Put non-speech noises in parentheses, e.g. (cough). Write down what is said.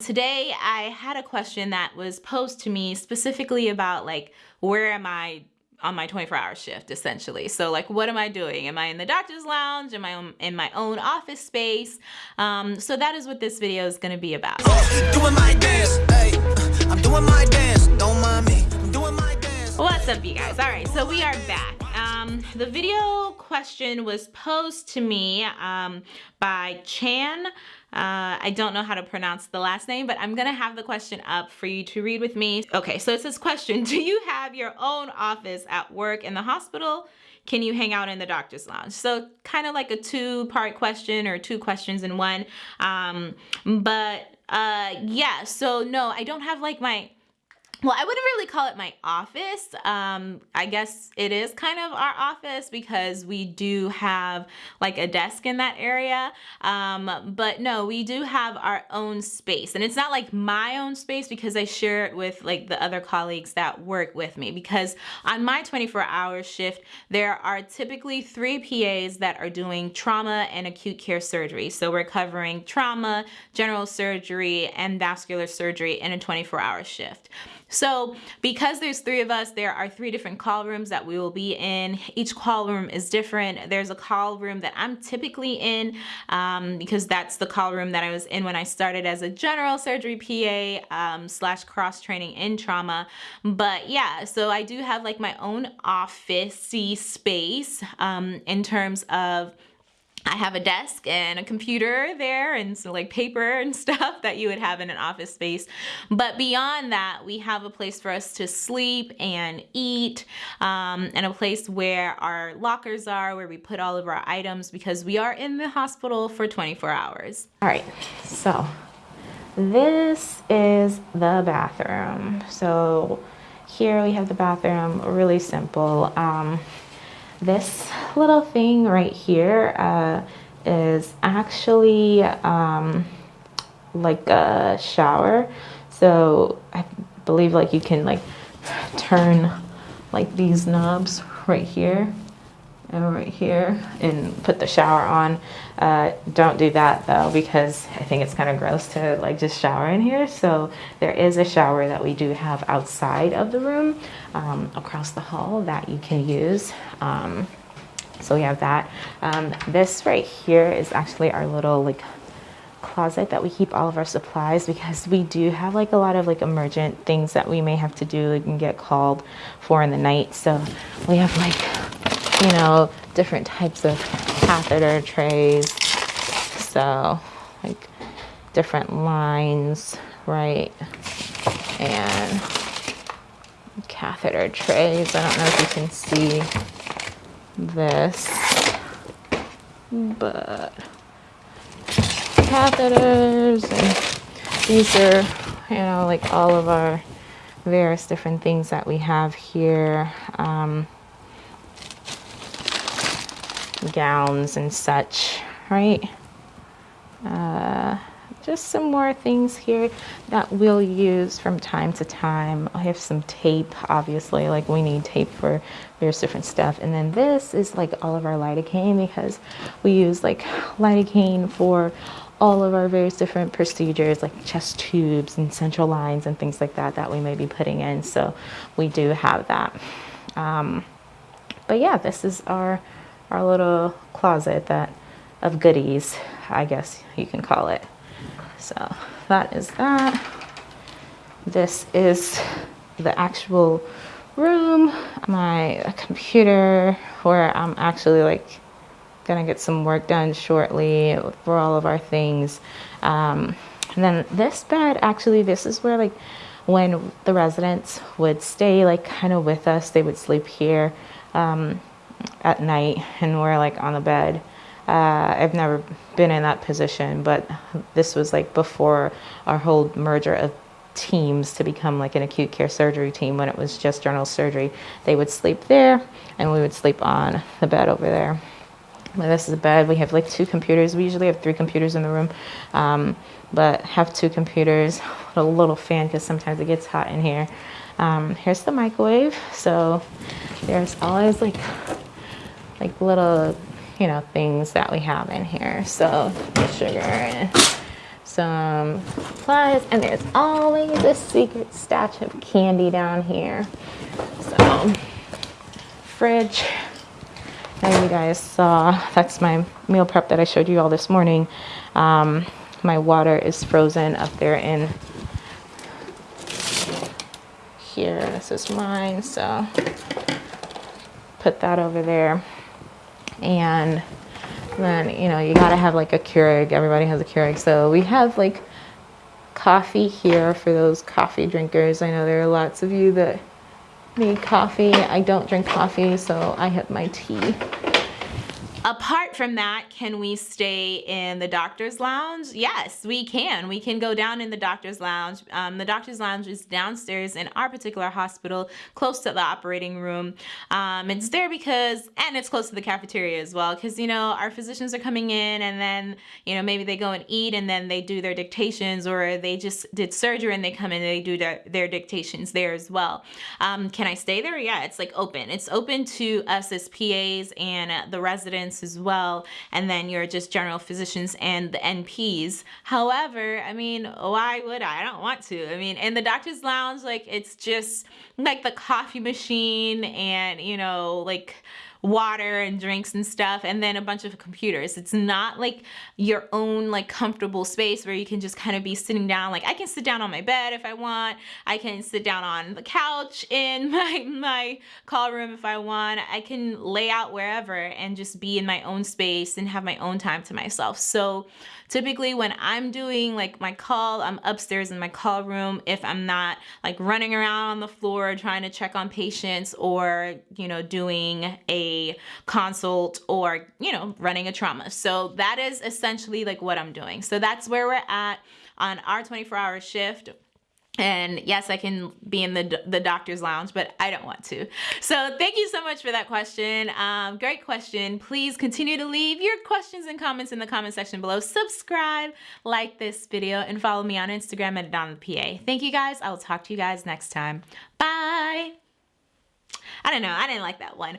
Today I had a question that was posed to me specifically about like where am I on my 24 hour shift essentially. So like what am I doing? Am I in the doctor's lounge? Am I in my own office space? Um, so that is what this video is going to be about. What's up you guys? All right, so we are back. Um, the video question was posed to me um, by Chan uh, I don't know how to pronounce the last name, but I'm gonna have the question up for you to read with me. Okay, so it says question, do you have your own office at work in the hospital? Can you hang out in the doctor's lounge? So kind of like a two part question or two questions in one. Um, but uh, yeah, so no, I don't have like my well, I wouldn't really call it my office. Um, I guess it is kind of our office because we do have like a desk in that area. Um, but no, we do have our own space and it's not like my own space because I share it with like the other colleagues that work with me because on my 24 hour shift, there are typically three PAs that are doing trauma and acute care surgery. So we're covering trauma, general surgery, and vascular surgery in a 24 hour shift. So because there's three of us, there are three different call rooms that we will be in. Each call room is different. There's a call room that I'm typically in um, because that's the call room that I was in when I started as a general surgery PA um, slash cross training in trauma. But yeah, so I do have like my own office space um, in terms of I have a desk and a computer there and so like paper (laughs) and stuff that you would have in an office space. But beyond that, we have a place for us to sleep and eat um, and a place where our lockers are, where we put all of our items because we are in the hospital for 24 hours. All right, so this is the bathroom. So here we have the bathroom, really simple. Um, this little thing right here uh, is actually um, like a shower. So I believe like you can like turn like these knobs right here and right here and put the shower on. Uh, don't do that though because I think it's kind of gross to like just shower in here. So there is a shower that we do have outside of the room um, across the hall that you can use. Um, so we have that. Um, this right here is actually our little like closet that we keep all of our supplies because we do have like a lot of like emergent things that we may have to do and get called for in the night. So we have like you know, different types of catheter trays. So, like different lines, right? And catheter trays. I don't know if you can see this, but catheters and these are, you know, like all of our various different things that we have here. Um, gowns and such, right? Uh, just some more things here that we'll use from time to time. I have some tape, obviously, like we need tape for various different stuff. And then this is like all of our lidocaine because we use like lidocaine for all of our various different procedures like chest tubes and central lines and things like that that we may be putting in. So we do have that. Um, but yeah, this is our our little closet that of goodies, I guess you can call it. So that is that. This is the actual room, my computer where I'm actually like gonna get some work done shortly for all of our things. Um, and then this bed, actually, this is where like when the residents would stay like kind of with us, they would sleep here. Um, at night and we're like on the bed. Uh, I've never been in that position, but this was like before our whole merger of teams to become like an acute care surgery team when it was just general surgery. They would sleep there and we would sleep on the bed over there. this is a bed. We have like two computers. We usually have three computers in the room, um, but have two computers, (laughs) a little fan because sometimes it gets hot in here. Um, here's the microwave. So there's always like like little, you know, things that we have in here. So sugar and some supplies, and there's always a secret stash of candy down here. So, fridge. Now you guys saw, that's my meal prep that I showed you all this morning. Um, my water is frozen up there in here. This is mine, so put that over there. And then, you know, you gotta have like a Keurig. Everybody has a Keurig. So we have like coffee here for those coffee drinkers. I know there are lots of you that need coffee. I don't drink coffee, so I have my tea. Apart from that, can we stay in the doctor's lounge? Yes, we can. We can go down in the doctor's lounge. Um, the doctor's lounge is downstairs in our particular hospital, close to the operating room. Um, it's there because, and it's close to the cafeteria as well, because, you know, our physicians are coming in and then, you know, maybe they go and eat and then they do their dictations or they just did surgery and they come in and they do their, their dictations there as well. Um, can I stay there? Yeah, it's like open. It's open to us as PAs and the residents as well, and then your just general physicians and the NPs. However, I mean, why would I? I don't want to. I mean, in the doctor's lounge, like it's just like the coffee machine and, you know, like water and drinks and stuff and then a bunch of computers. It's not like your own like comfortable space where you can just kind of be sitting down. Like I can sit down on my bed if I want. I can sit down on the couch in (laughs) my, my call room if I want. I can lay out wherever and just be in my own space and have my own time to myself. So typically when I'm doing like my call, I'm upstairs in my call room if I'm not like running around on the floor trying to check on patients or, you know, doing a consult or, you know, running a trauma. So that is essentially like what I'm doing. So that's where we're at on our 24 hour shift. And yes, I can be in the, the doctor's lounge, but I don't want to. So thank you so much for that question. Um, great question. Please continue to leave your questions and comments in the comment section below. Subscribe, like this video, and follow me on Instagram at AdanaPA. Thank you guys. I will talk to you guys next time. Bye. I don't know. I didn't like that one.